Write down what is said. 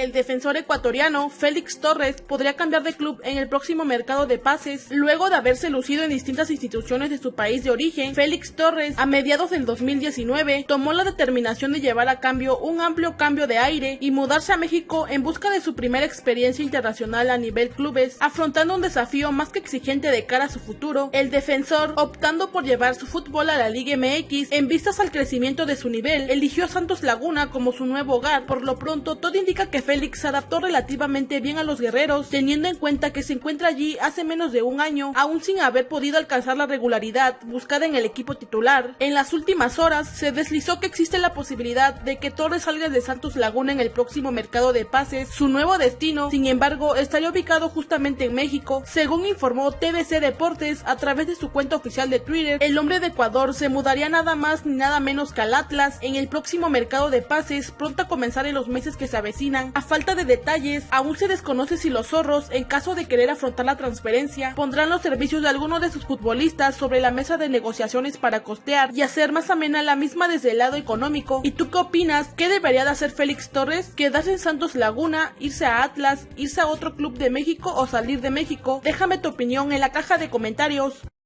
El defensor ecuatoriano Félix Torres podría cambiar de club en el próximo mercado de pases. Luego de haberse lucido en distintas instituciones de su país de origen, Félix Torres, a mediados del 2019, tomó la determinación de llevar a cambio un amplio cambio de aire y mudarse a México en busca de su primera experiencia internacional a nivel clubes, afrontando un desafío más que exigente de cara a su futuro. El defensor, optando por llevar su fútbol a la Liga MX en vistas al crecimiento de su nivel, eligió Santos Laguna como su nuevo hogar. Por lo pronto, todo indica que Félix se adaptó relativamente bien a los guerreros, teniendo en cuenta que se encuentra allí hace menos de un año, aún sin haber podido alcanzar la regularidad buscada en el equipo titular. En las últimas horas, se deslizó que existe la posibilidad de que Torres salga de Santos Laguna en el próximo mercado de pases. Su nuevo destino, sin embargo, estaría ubicado justamente en México. Según informó TVC Deportes a través de su cuenta oficial de Twitter, el hombre de Ecuador se mudaría nada más ni nada menos que al Atlas en el próximo mercado de pases, pronto a comenzar en los meses que se avecinan. A falta de detalles, aún se desconoce si los zorros, en caso de querer afrontar la transferencia, pondrán los servicios de alguno de sus futbolistas sobre la mesa de negociaciones para costear y hacer más amena la misma desde el lado económico. ¿Y tú qué opinas? ¿Qué debería de hacer Félix Torres? ¿Quedarse en Santos Laguna? ¿Irse a Atlas? ¿Irse a otro club de México o salir de México? Déjame tu opinión en la caja de comentarios.